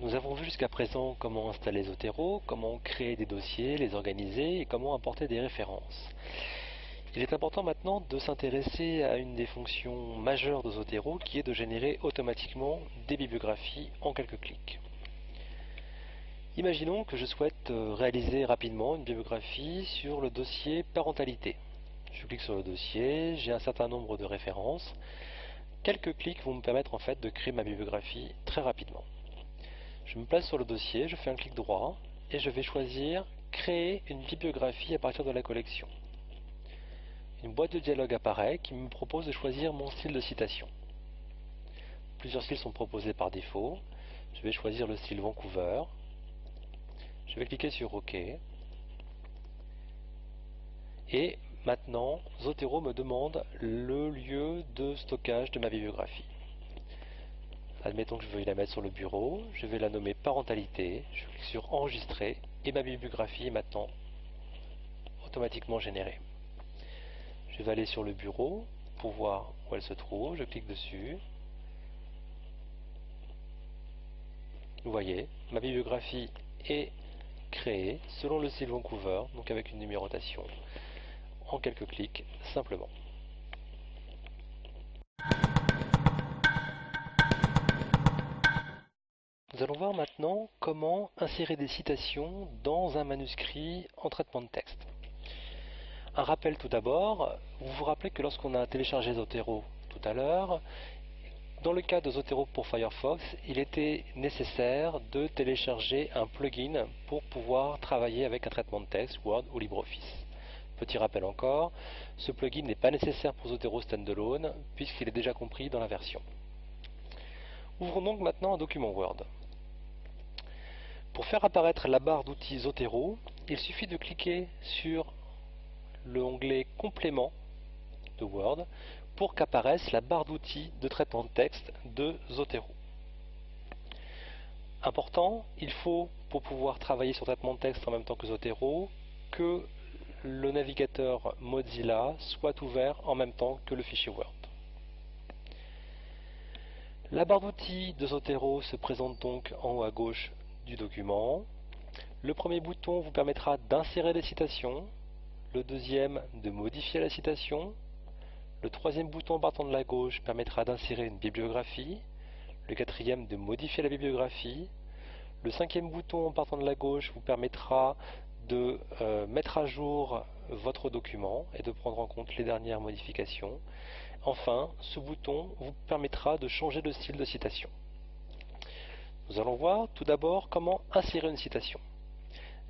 Nous avons vu jusqu'à présent comment installer Zotero, comment créer des dossiers, les organiser et comment importer des références. Il est important maintenant de s'intéresser à une des fonctions majeures de Zotero qui est de générer automatiquement des bibliographies en quelques clics. Imaginons que je souhaite euh, réaliser rapidement une bibliographie sur le dossier parentalité. Je clique sur le dossier, j'ai un certain nombre de références. Quelques clics vont me permettre en fait de créer ma bibliographie très rapidement. Je me place sur le dossier, je fais un clic droit et je vais choisir créer une bibliographie à partir de la collection. Une boîte de dialogue apparaît qui me propose de choisir mon style de citation. Plusieurs styles sont proposés par défaut. Je vais choisir le style Vancouver. Je vais cliquer sur OK. Et maintenant, Zotero me demande le lieu de stockage de ma bibliographie. Admettons que je veuille la mettre sur le bureau, je vais la nommer parentalité, je clique sur enregistrer et ma bibliographie est maintenant automatiquement générée. Je vais aller sur le bureau pour voir où elle se trouve, je clique dessus. Vous voyez, ma bibliographie est créée selon le style Vancouver, donc avec une numérotation, en quelques clics simplement. Nous allons voir maintenant comment insérer des citations dans un manuscrit en traitement de texte. Un rappel tout d'abord, vous vous rappelez que lorsqu'on a téléchargé Zotero tout à l'heure, dans le cas de Zotero pour Firefox, il était nécessaire de télécharger un plugin pour pouvoir travailler avec un traitement de texte, Word ou LibreOffice. Petit rappel encore, ce plugin n'est pas nécessaire pour Zotero Standalone puisqu'il est déjà compris dans la version. Ouvrons donc maintenant un document Word. Pour faire apparaître la barre d'outils Zotero, il suffit de cliquer sur l'onglet Complément de Word pour qu'apparaisse la barre d'outils de traitement de texte de Zotero. Important, il faut, pour pouvoir travailler sur traitement de texte en même temps que Zotero, que le navigateur Mozilla soit ouvert en même temps que le fichier Word. La barre d'outils de Zotero se présente donc en haut à gauche du document. Le premier bouton vous permettra d'insérer des citations, le deuxième de modifier la citation, le troisième bouton partant de la gauche permettra d'insérer une bibliographie, le quatrième de modifier la bibliographie, le cinquième bouton partant de la gauche vous permettra de euh, mettre à jour votre document et de prendre en compte les dernières modifications. Enfin, ce bouton vous permettra de changer de style de citation. Nous allons voir tout d'abord comment insérer une citation.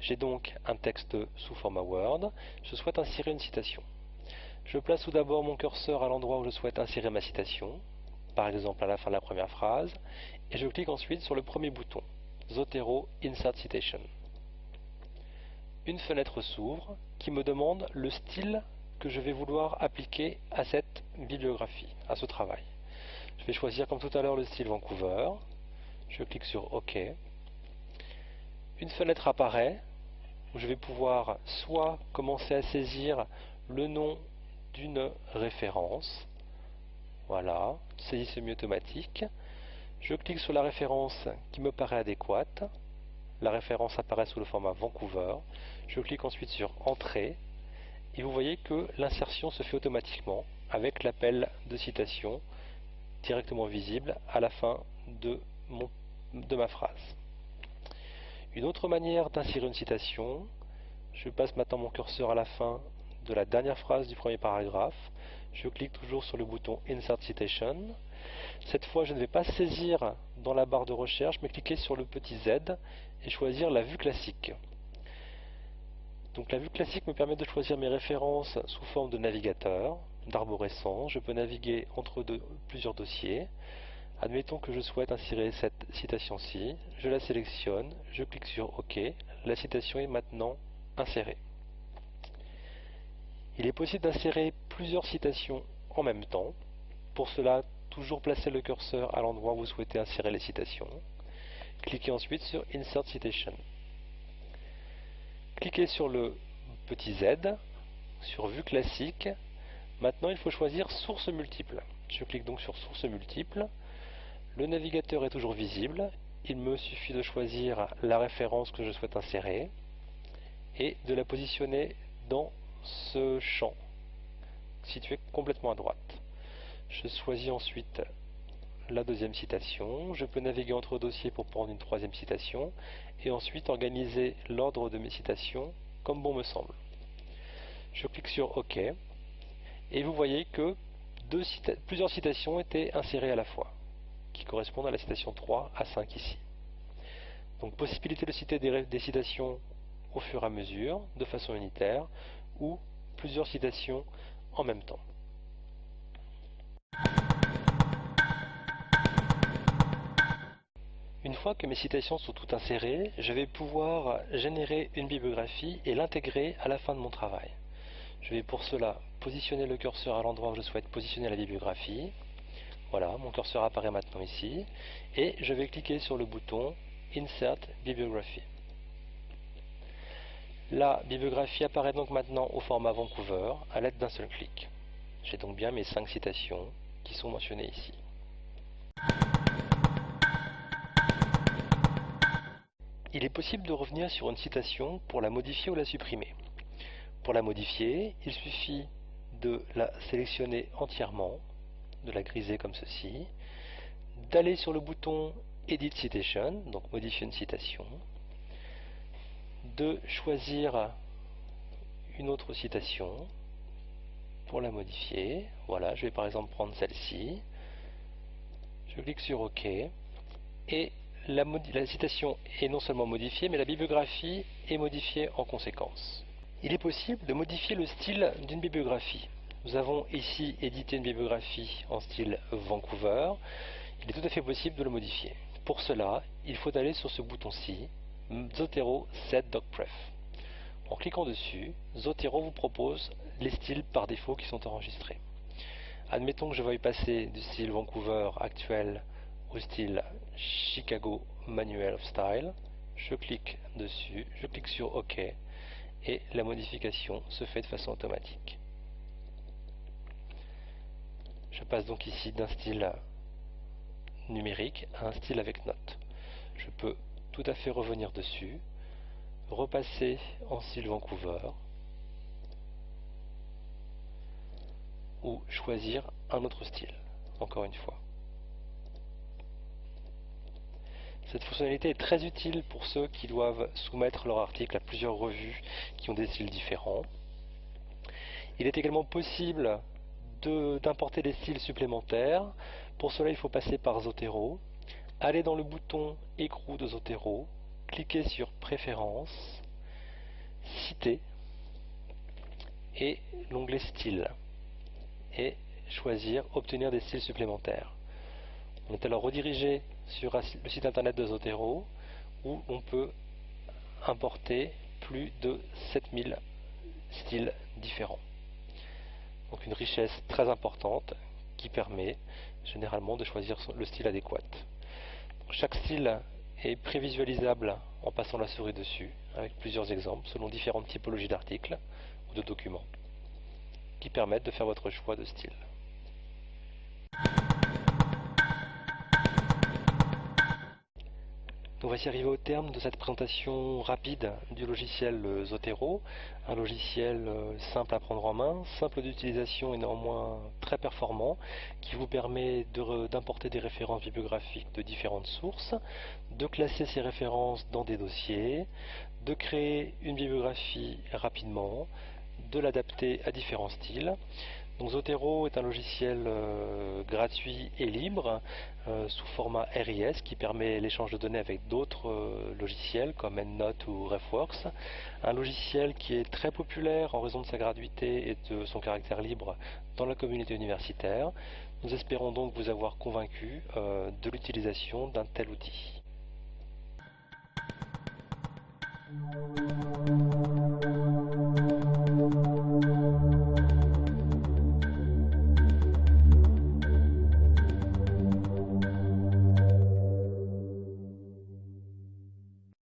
J'ai donc un texte sous format Word, je souhaite insérer une citation. Je place tout d'abord mon curseur à l'endroit où je souhaite insérer ma citation, par exemple à la fin de la première phrase, et je clique ensuite sur le premier bouton, Zotero Insert Citation. Une fenêtre s'ouvre qui me demande le style que je vais vouloir appliquer à cette bibliographie, à ce travail. Je vais choisir comme tout à l'heure le style Vancouver, je clique sur OK. Une fenêtre apparaît où je vais pouvoir soit commencer à saisir le nom d'une référence. Voilà, saisie semi-automatique. Je clique sur la référence qui me paraît adéquate. La référence apparaît sous le format Vancouver. Je clique ensuite sur Entrée. Et vous voyez que l'insertion se fait automatiquement avec l'appel de citation directement visible à la fin de de ma phrase. Une autre manière d'insérer une citation, je passe maintenant mon curseur à la fin de la dernière phrase du premier paragraphe. Je clique toujours sur le bouton Insert Citation. Cette fois, je ne vais pas saisir dans la barre de recherche, mais cliquer sur le petit Z et choisir la vue classique. Donc la vue classique me permet de choisir mes références sous forme de navigateur, d'arborescence. Je peux naviguer entre plusieurs dossiers. Admettons que je souhaite insérer cette citation-ci, je la sélectionne, je clique sur OK, la citation est maintenant insérée. Il est possible d'insérer plusieurs citations en même temps. Pour cela, toujours placer le curseur à l'endroit où vous souhaitez insérer les citations. Cliquez ensuite sur Insert Citation. cliquez sur le petit Z, sur Vue classique. Maintenant, il faut choisir Source multiple. Je clique donc sur Source multiple. Le navigateur est toujours visible. Il me suffit de choisir la référence que je souhaite insérer et de la positionner dans ce champ situé complètement à droite. Je choisis ensuite la deuxième citation, je peux naviguer entre dossiers pour prendre une troisième citation et ensuite organiser l'ordre de mes citations comme bon me semble. Je clique sur OK et vous voyez que plusieurs citations étaient insérées à la fois qui correspondent à la citation 3 à 5 ici. Donc possibilité de citer des citations au fur et à mesure, de façon unitaire, ou plusieurs citations en même temps. Une fois que mes citations sont toutes insérées, je vais pouvoir générer une bibliographie et l'intégrer à la fin de mon travail. Je vais pour cela positionner le curseur à l'endroit où je souhaite positionner la bibliographie. Voilà, mon curseur apparaît maintenant ici. Et je vais cliquer sur le bouton Insert Bibliography. La bibliographie apparaît donc maintenant au format Vancouver à l'aide d'un seul clic. J'ai donc bien mes cinq citations qui sont mentionnées ici. Il est possible de revenir sur une citation pour la modifier ou la supprimer. Pour la modifier, il suffit de la sélectionner entièrement, de la griser comme ceci, d'aller sur le bouton Edit Citation, donc modifier une citation, de choisir une autre citation pour la modifier. Voilà, je vais par exemple prendre celle-ci. Je clique sur OK. Et la, citation est non seulement modifiée, mais la bibliographie est modifiée en conséquence. Il est possible de modifier le style d'une bibliographie. Nous avons ici édité une bibliographie en style Vancouver. Il est tout à fait possible de le modifier. Pour cela, il faut aller sur ce bouton-ci, Zotero Set DocPref. En cliquant dessus, Zotero vous propose les styles par défaut qui sont enregistrés. Admettons que je veuille passer du style Vancouver actuel au style Chicago Manual of Style. Je clique dessus, je clique sur OK et la modification se fait de façon automatique. Je passe donc ici d'un style numérique à un style avec note. Je peux tout à fait revenir dessus, repasser en style Vancouver, ou choisir un autre style, encore une fois. Cette fonctionnalité est très utile pour ceux qui doivent soumettre leur article à plusieurs revues qui ont des styles différents. Il est également possible d'importer des styles supplémentaires. Pour cela, il faut passer par Zotero allez dans le bouton écrou de Zotero, cliquez sur Préférences, Citer et l'onglet Style et choisir Obtenir des styles supplémentaires. On est alors redirigé sur le site internet de Zotero où on peut importer plus de 7000 styles différents. Donc une richesse très importante qui permet généralement de choisir le style adéquat. Chaque style est prévisualisable en passant la souris dessus, avec plusieurs exemples selon différentes typologies d'articles ou de documents, qui permettent de faire votre choix de style. Nous voici arrivés au terme de cette présentation rapide du logiciel euh, Zotero, un logiciel euh, simple à prendre en main, simple d'utilisation et néanmoins très performant, qui vous permet d'importer des références bibliographiques de différentes sources, de classer ces références dans des dossiers, de créer une bibliographie rapidement, de l'adapter à différents styles, Zotero est un logiciel euh, gratuit et libre euh, sous format RIS qui permet l'échange de données avec d'autres euh, logiciels comme EndNote ou RefWorks. Un logiciel qui est très populaire en raison de sa gratuité et de son caractère libre dans la communauté universitaire. Nous espérons donc vous avoir convaincu de l'utilisation d'un tel outil.